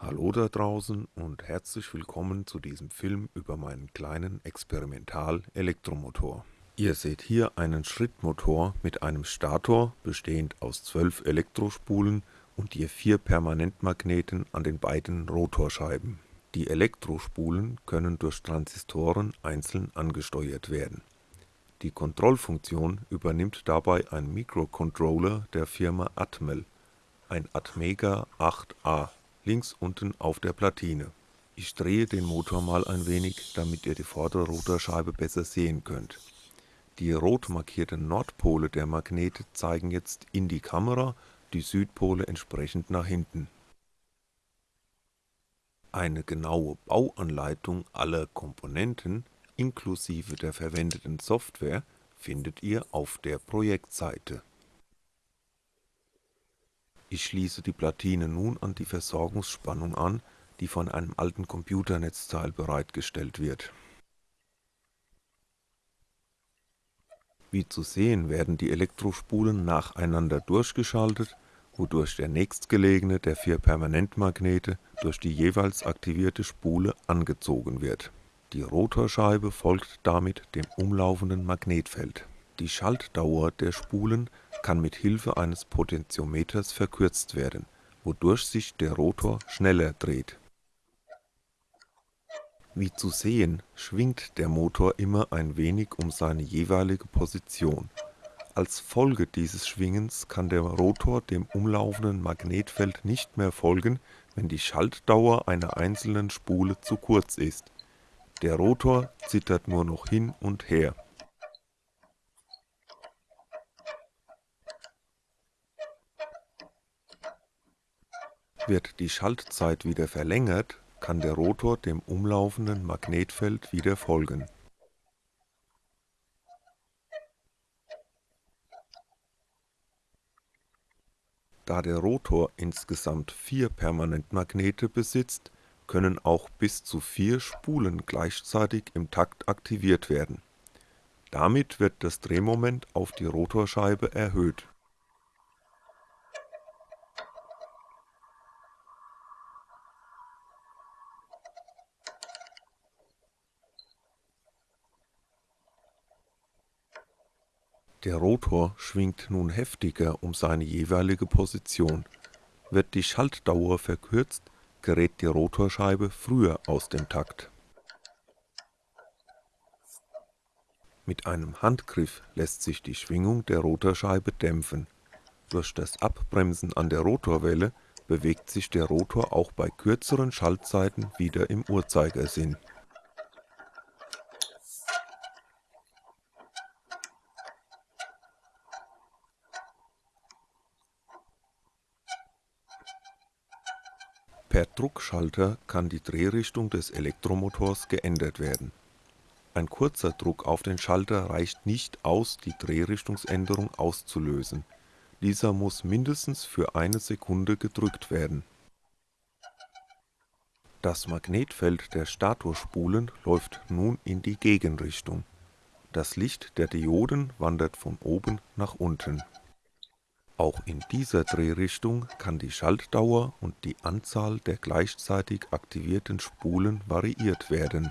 Hallo da draußen und herzlich willkommen zu diesem Film über meinen kleinen Experimental-Elektromotor. Ihr seht hier einen Schrittmotor mit einem Stator bestehend aus 12 Elektrospulen und je vier Permanentmagneten an den beiden Rotorscheiben. Die Elektrospulen können durch Transistoren einzeln angesteuert werden. Die Kontrollfunktion übernimmt dabei ein Microcontroller der Firma Atmel, ein Atmega 8A, links unten auf der Platine. Ich drehe den Motor mal ein wenig, damit ihr die vordere Rotorscheibe besser sehen könnt. Die rot markierten Nordpole der Magnete zeigen jetzt in die Kamera, die Südpole entsprechend nach hinten. Eine genaue Bauanleitung aller Komponenten inklusive der verwendeten Software findet ihr auf der Projektseite. Ich schließe die Platine nun an die Versorgungsspannung an, die von einem alten Computernetzteil bereitgestellt wird. Wie zu sehen werden die Elektrospulen nacheinander durchgeschaltet, wodurch der nächstgelegene der vier Permanentmagnete durch die jeweils aktivierte Spule angezogen wird die Rotorscheibe folgt damit dem umlaufenden Magnetfeld. Die Schaltdauer der Spulen kann mit Hilfe eines Potentiometers verkürzt werden, wodurch sich der Rotor schneller dreht. Wie zu sehen, schwingt der Motor immer ein wenig um seine jeweilige Position. Als Folge dieses Schwingens kann der Rotor dem umlaufenden Magnetfeld nicht mehr folgen, wenn die Schaltdauer einer einzelnen Spule zu kurz ist der Rotor zittert nur noch hin und her. Wird die Schaltzeit wieder verlängert, kann der Rotor dem umlaufenden Magnetfeld wieder folgen. Da der Rotor insgesamt vier Permanentmagnete besitzt können auch bis zu vier Spulen gleichzeitig im Takt aktiviert werden. Damit wird das Drehmoment auf die Rotorscheibe erhöht. Der Rotor schwingt nun heftiger um seine jeweilige Position. Wird die Schaltdauer verkürzt gerät die Rotorscheibe früher aus dem Takt. Mit einem Handgriff lässt sich die Schwingung der Rotorscheibe dämpfen. Durch das Abbremsen an der Rotorwelle bewegt sich der Rotor auch bei kürzeren Schaltzeiten wieder im Uhrzeigersinn Druckschalter kann die Drehrichtung des Elektromotors geändert werden. Ein kurzer Druck auf den Schalter reicht nicht aus, die Drehrichtungsänderung auszulösen, dieser muss mindestens für eine Sekunde gedrückt werden. Das Magnetfeld der Statorspulen läuft nun in die Gegenrichtung. Das Licht der Dioden wandert von oben nach unten auch in dieser Drehrichtung kann die Schaltdauer und die Anzahl der gleichzeitig aktivierten Spulen variiert werden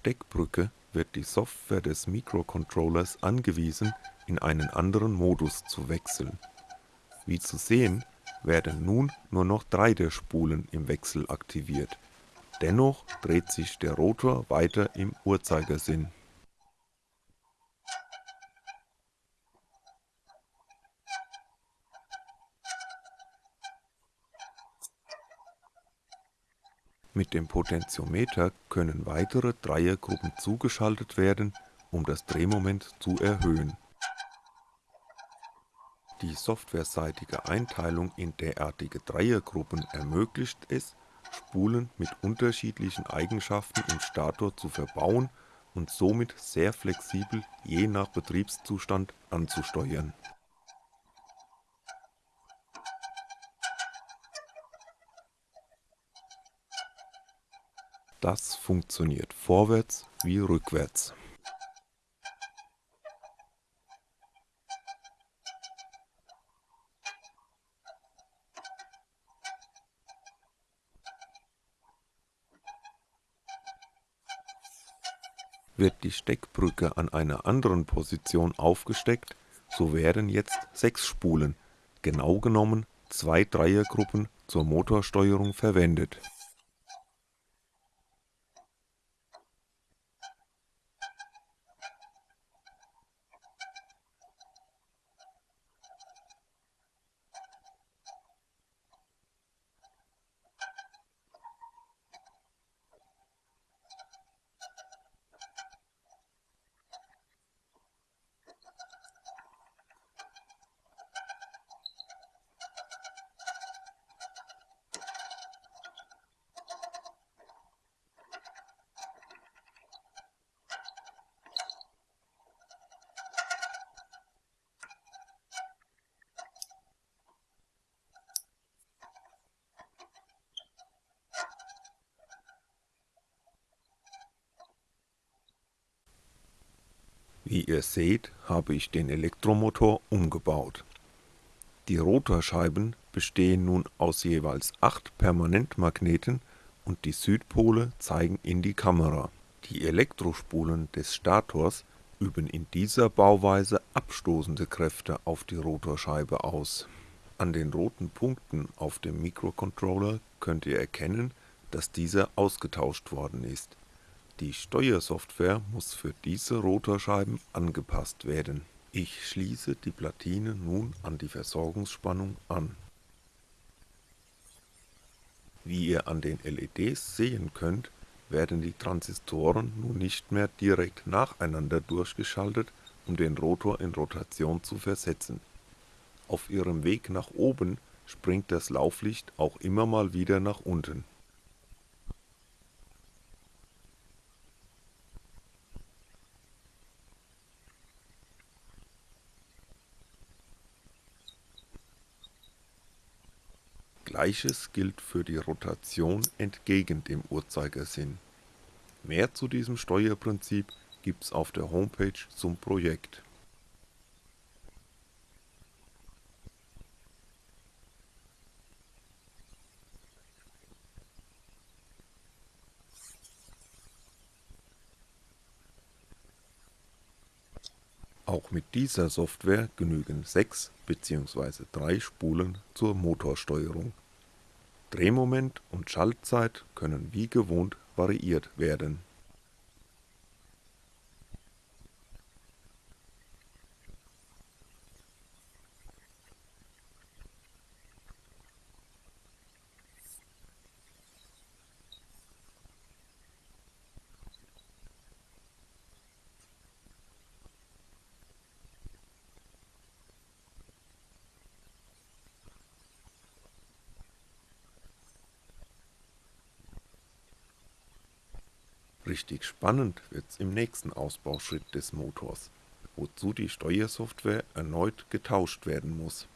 Steckbrücke wird die Software des Mikrocontrollers angewiesen, in einen anderen Modus zu wechseln. Wie zu sehen, werden nun nur noch drei der Spulen im Wechsel aktiviert, dennoch dreht sich der Rotor weiter im Uhrzeigersinn Mit dem Potentiometer können weitere Dreiergruppen zugeschaltet werden, um das Drehmoment zu erhöhen. Die softwareseitige Einteilung in derartige Dreiergruppen ermöglicht es, Spulen mit unterschiedlichen Eigenschaften im Stator zu verbauen und somit sehr flexibel je nach Betriebszustand anzusteuern. Das funktioniert vorwärts wie rückwärts. Wird die Steckbrücke an einer anderen Position aufgesteckt, so werden jetzt sechs Spulen, genau genommen zwei Dreiergruppen zur Motorsteuerung verwendet Wie ihr seht, habe ich den Elektromotor umgebaut. Die Rotorscheiben bestehen nun aus jeweils 8 Permanentmagneten und die Südpole zeigen in die Kamera. Die Elektrospulen des Stators üben in dieser Bauweise abstoßende Kräfte auf die Rotorscheibe aus. An den roten Punkten auf dem Mikrocontroller könnt ihr erkennen, dass dieser ausgetauscht worden ist die Steuersoftware muss für diese Rotorscheiben angepasst werden. Ich schließe die Platine nun an die Versorgungsspannung an. Wie ihr an den LEDs sehen könnt, werden die Transistoren nun nicht mehr direkt nacheinander durchgeschaltet, um den Rotor in Rotation zu versetzen. Auf ihrem Weg nach oben springt das Lauflicht auch immer mal wieder nach unten Gleiches gilt für die Rotation entgegen dem Uhrzeigersinn. Mehr zu diesem Steuerprinzip gibt's auf der Homepage zum Projekt. Auch mit dieser Software genügen 6 bzw. 3 Spulen zur Motorsteuerung Drehmoment und Schaltzeit können wie gewohnt variiert werden. Richtig spannend wird's im nächsten Ausbauschritt des Motors, wozu die Steuersoftware erneut getauscht werden muss.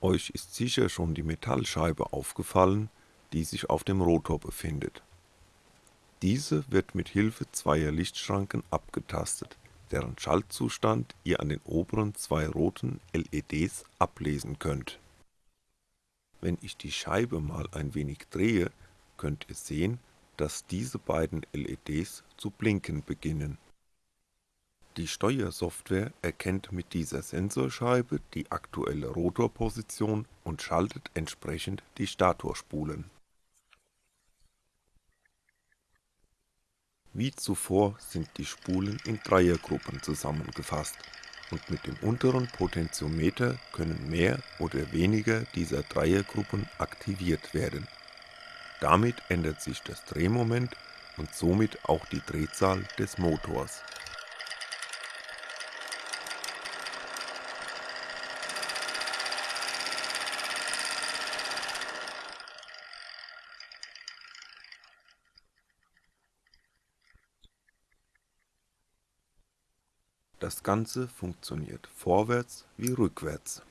Euch ist sicher schon die Metallscheibe aufgefallen, die sich auf dem Rotor befindet. Diese wird mit Hilfe zweier Lichtschranken abgetastet deren Schaltzustand ihr an den oberen zwei roten LEDs ablesen könnt. Wenn ich die Scheibe mal ein wenig drehe, könnt ihr sehen, dass diese beiden LEDs zu blinken beginnen. Die Steuersoftware erkennt mit dieser Sensorscheibe die aktuelle Rotorposition und schaltet entsprechend die Statorspulen Wie zuvor sind die Spulen in Dreiergruppen zusammengefasst und mit dem unteren Potentiometer können mehr oder weniger dieser Dreiergruppen aktiviert werden. Damit ändert sich das Drehmoment und somit auch die Drehzahl des Motors Das Ganze funktioniert vorwärts wie rückwärts.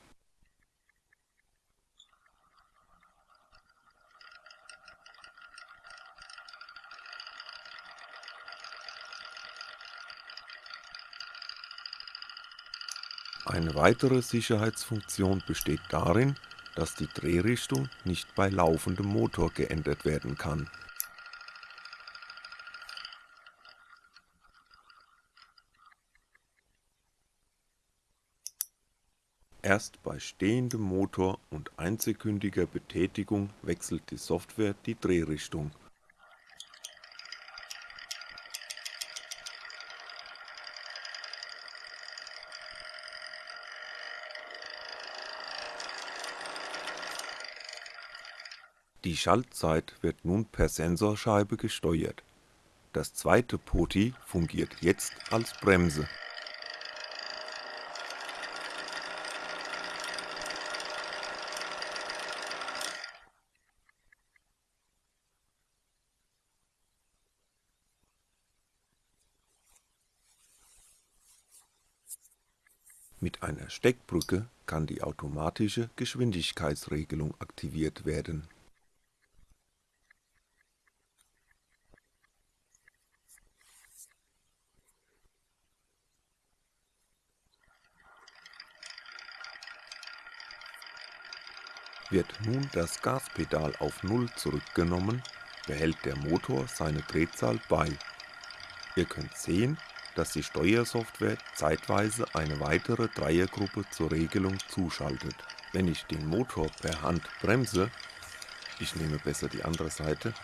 Eine weitere Sicherheitsfunktion besteht darin, dass die Drehrichtung nicht bei laufendem Motor geändert werden kann. Erst bei stehendem Motor und einsekündiger Betätigung wechselt die Software die Drehrichtung Die Schaltzeit wird nun per Sensorscheibe gesteuert. Das zweite POTI fungiert jetzt als Bremse. Mit einer Steckbrücke kann die automatische Geschwindigkeitsregelung aktiviert werden Wird nun das Gaspedal auf Null zurückgenommen, behält der Motor seine Drehzahl bei. Ihr könnt sehen, dass die Steuersoftware zeitweise eine weitere Dreiergruppe zur Regelung zuschaltet. Wenn ich den Motor per Hand bremse, ich nehme besser die andere Seite,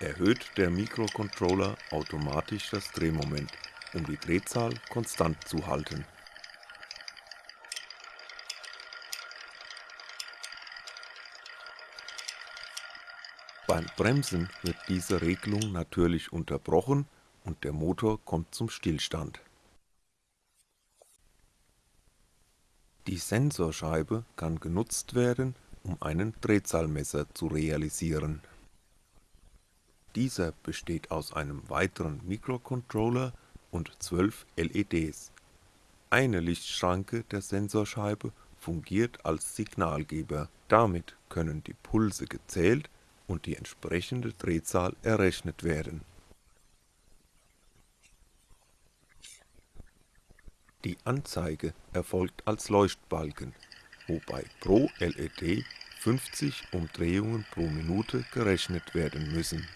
erhöht der Mikrocontroller automatisch das Drehmoment, um die Drehzahl konstant zu halten Beim Bremsen wird diese Regelung natürlich unterbrochen und der Motor kommt zum Stillstand. Die Sensorscheibe kann genutzt werden, um einen Drehzahlmesser zu realisieren. Dieser besteht aus einem weiteren Mikrocontroller und 12 LEDs. Eine Lichtschranke der Sensorscheibe fungiert als Signalgeber. Damit können die Pulse gezählt und die entsprechende Drehzahl errechnet werden. Die Anzeige erfolgt als Leuchtbalken, wobei pro LED 50 Umdrehungen pro Minute gerechnet werden müssen.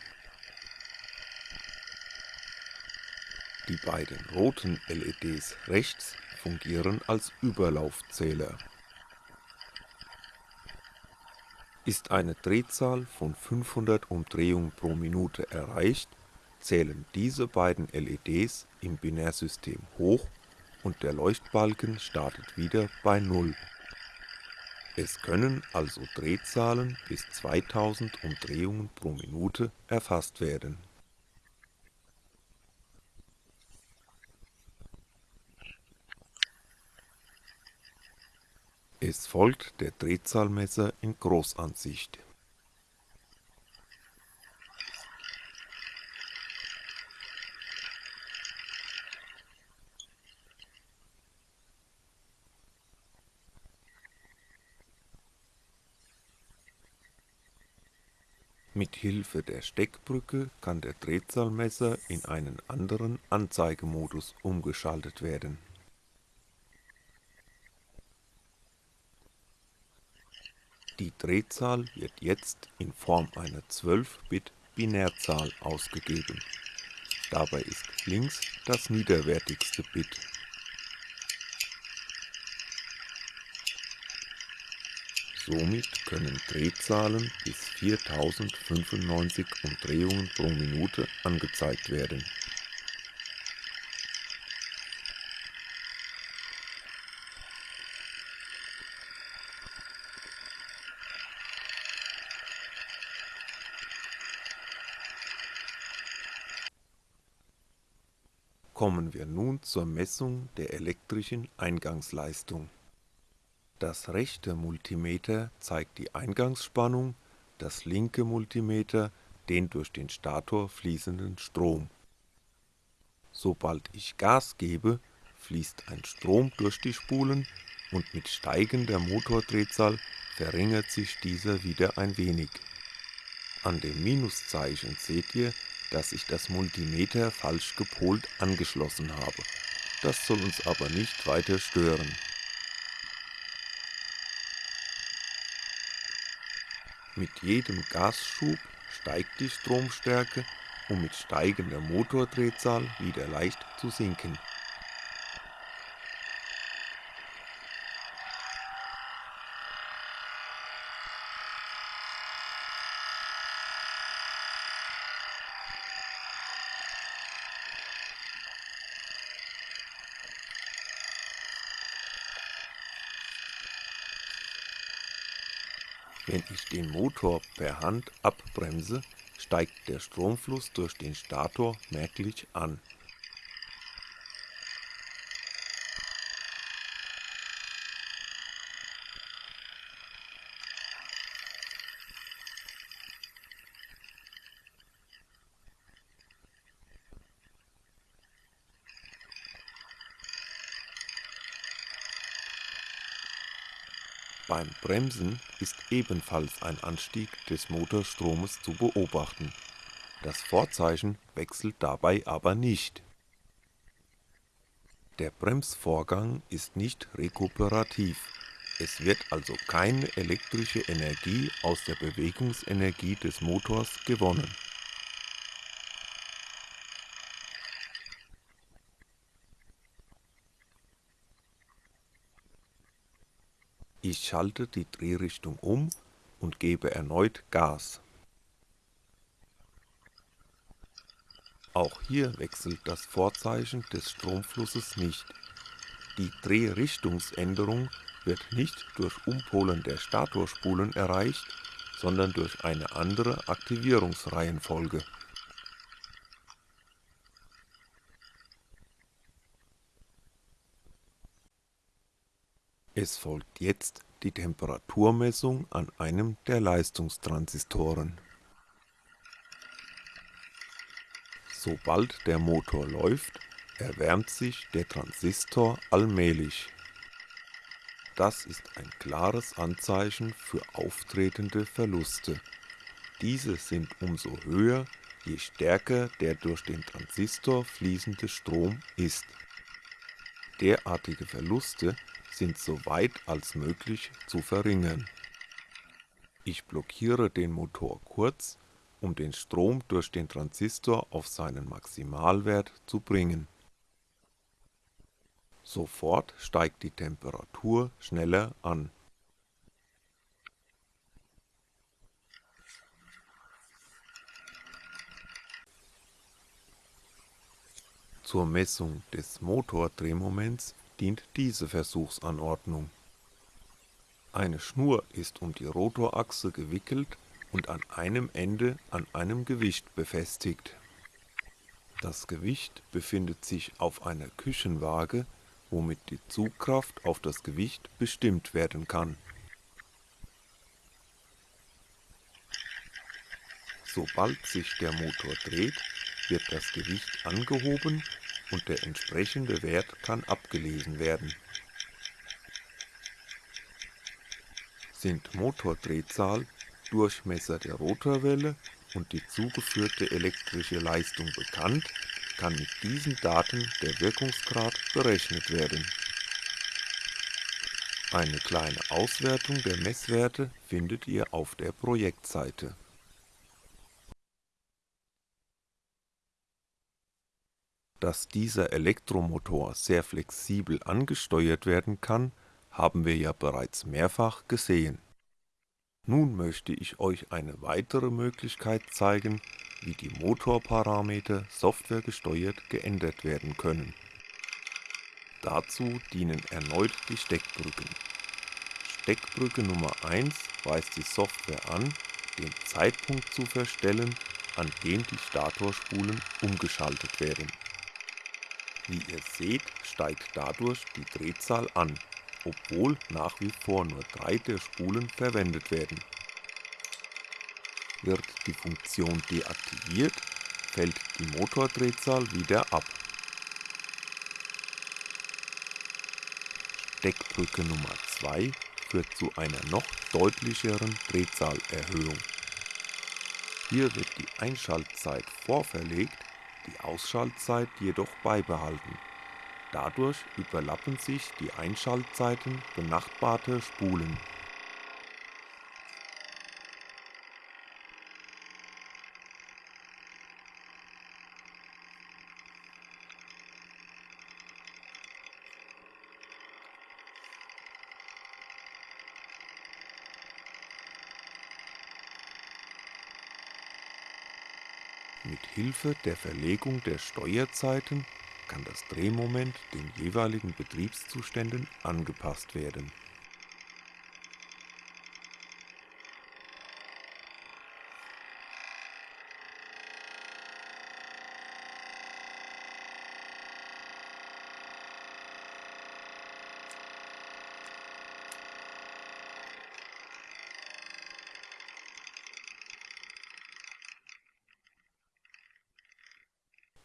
Die beiden roten LEDs rechts fungieren als Überlaufzähler Ist eine Drehzahl von 500 Umdrehungen pro Minute erreicht, zählen diese beiden LEDs im Binärsystem hoch und der Leuchtbalken startet wieder bei Null. Es können also Drehzahlen bis 2000 Umdrehungen pro Minute erfasst werden Es folgt der Drehzahlmesser in Großansicht. Mit Hilfe der Steckbrücke kann der Drehzahlmesser in einen anderen Anzeigemodus umgeschaltet werden Die Drehzahl wird jetzt in Form einer 12-Bit-Binärzahl ausgegeben. Dabei ist links das niederwertigste Bit. Somit können Drehzahlen bis 4095 Umdrehungen pro Minute angezeigt werden Kommen wir nun zur Messung der elektrischen Eingangsleistung. Das rechte Multimeter zeigt die Eingangsspannung, das linke Multimeter den durch den Stator fließenden Strom. Sobald ich Gas gebe, fließt ein Strom durch die Spulen und mit steigender Motordrehzahl verringert sich dieser wieder ein wenig. An dem Minuszeichen seht ihr, dass ich das Multimeter falsch gepolt angeschlossen habe. Das soll uns aber nicht weiter stören. Mit jedem Gasschub steigt die Stromstärke, um mit steigender Motordrehzahl wieder leicht zu sinken. Wenn ich den Motor per Hand abbremse, steigt der Stromfluss durch den Stator merklich an Beim Bremsen ist ebenfalls ein Anstieg des Motorstromes zu beobachten, das Vorzeichen wechselt dabei aber nicht. Der Bremsvorgang ist nicht rekuperativ, es wird also keine elektrische Energie aus der Bewegungsenergie des Motors gewonnen Ich schalte die Drehrichtung um und gebe erneut Gas. Auch hier wechselt das Vorzeichen des Stromflusses nicht. Die Drehrichtungsänderung wird nicht durch Umpolen der Statorspulen erreicht, sondern durch eine andere Aktivierungsreihenfolge. Es folgt jetzt die Temperaturmessung an einem der Leistungstransistoren. Sobald der Motor läuft, erwärmt sich der Transistor allmählich. Das ist ein klares Anzeichen für auftretende Verluste. Diese sind umso höher, je stärker der durch den Transistor fließende Strom ist. Derartige Verluste sind so weit als möglich zu verringern. Ich blockiere den Motor kurz, um den Strom durch den Transistor auf seinen Maximalwert zu bringen. Sofort steigt die Temperatur schneller an. Zur Messung des Motordrehmoments dient diese Versuchsanordnung. Eine Schnur ist um die Rotorachse gewickelt und an einem Ende an einem Gewicht befestigt. Das Gewicht befindet sich auf einer Küchenwaage, womit die Zugkraft auf das Gewicht bestimmt werden kann. Sobald sich der Motor dreht, wird das Gewicht angehoben und der entsprechende Wert kann abgelesen werden. Sind Motordrehzahl, Durchmesser der Rotorwelle und die zugeführte elektrische Leistung bekannt, kann mit diesen Daten der Wirkungsgrad berechnet werden. Eine kleine Auswertung der Messwerte findet ihr auf der Projektseite Dass dieser Elektromotor sehr flexibel angesteuert werden kann, haben wir ja bereits mehrfach gesehen. Nun möchte ich euch eine weitere Möglichkeit zeigen, wie die Motorparameter softwaregesteuert geändert werden können. Dazu dienen erneut die Steckbrücken. Steckbrücke Nummer 1 weist die Software an, den Zeitpunkt zu verstellen, an dem die Statorspulen umgeschaltet werden wie ihr seht, steigt dadurch die Drehzahl an, obwohl nach wie vor nur drei der Spulen verwendet werden. Wird die Funktion deaktiviert, fällt die Motordrehzahl wieder ab. Steckbrücke Nummer 2 führt zu einer noch deutlicheren Drehzahlerhöhung. Hier wird die Einschaltzeit vorverlegt die Ausschaltzeit jedoch beibehalten. Dadurch überlappen sich die Einschaltzeiten benachbarter Spulen Mit Hilfe der Verlegung der Steuerzeiten kann das Drehmoment den jeweiligen Betriebszuständen angepasst werden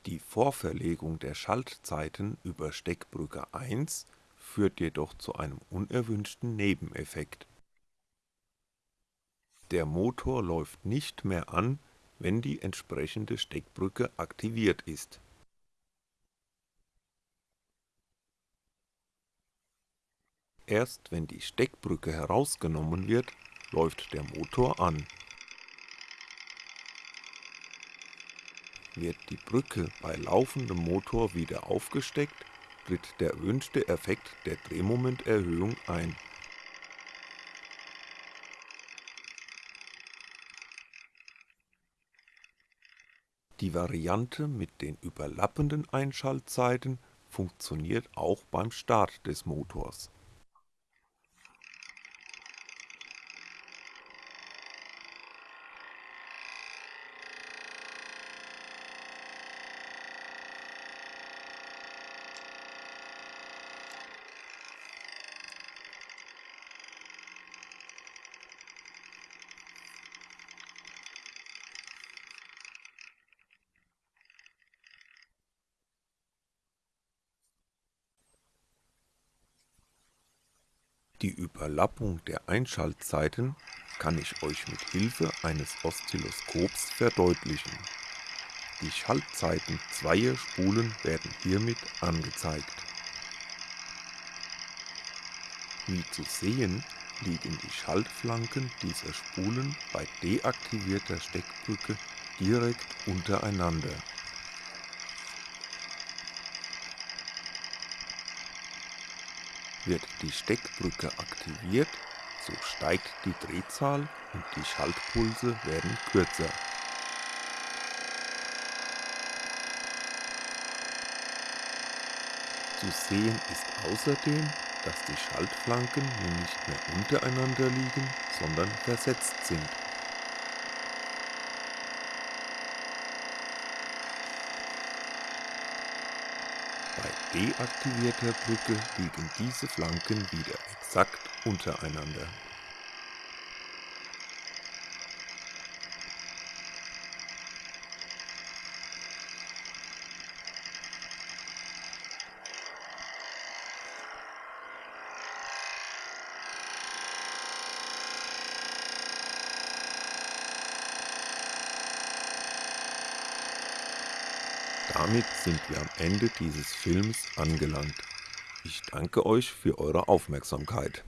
Die Vorverlegung der Schaltzeiten über Steckbrücke 1 führt jedoch zu einem unerwünschten Nebeneffekt. Der Motor läuft nicht mehr an, wenn die entsprechende Steckbrücke aktiviert ist. Erst wenn die Steckbrücke herausgenommen wird, läuft der Motor an Wird die Brücke bei laufendem Motor wieder aufgesteckt, tritt der erwünschte Effekt der Drehmomenterhöhung ein. Die Variante mit den überlappenden Einschaltzeiten funktioniert auch beim Start des Motors Die Überlappung der Einschaltzeiten kann ich euch mit Hilfe eines Oszilloskops verdeutlichen. Die Schaltzeiten zweier Spulen werden hiermit angezeigt. Wie zu sehen, liegen die Schaltflanken dieser Spulen bei deaktivierter Steckbrücke direkt untereinander Wird die Steckbrücke aktiviert, so steigt die Drehzahl und die Schaltpulse werden kürzer. Zu sehen ist außerdem, dass die Schaltflanken nun nicht mehr untereinander liegen, sondern versetzt sind Bei deaktivierter Brücke liegen diese Flanken wieder exakt untereinander. Damit sind wir am Ende dieses Films angelangt. Ich danke euch für eure Aufmerksamkeit